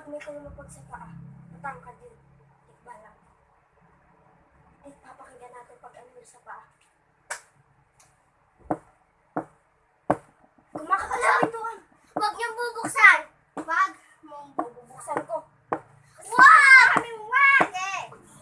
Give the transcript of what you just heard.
Kapag may kalumapag sa paa, matangkad yun. Tikba lang. At papakinggan natin pag-anil sa paa.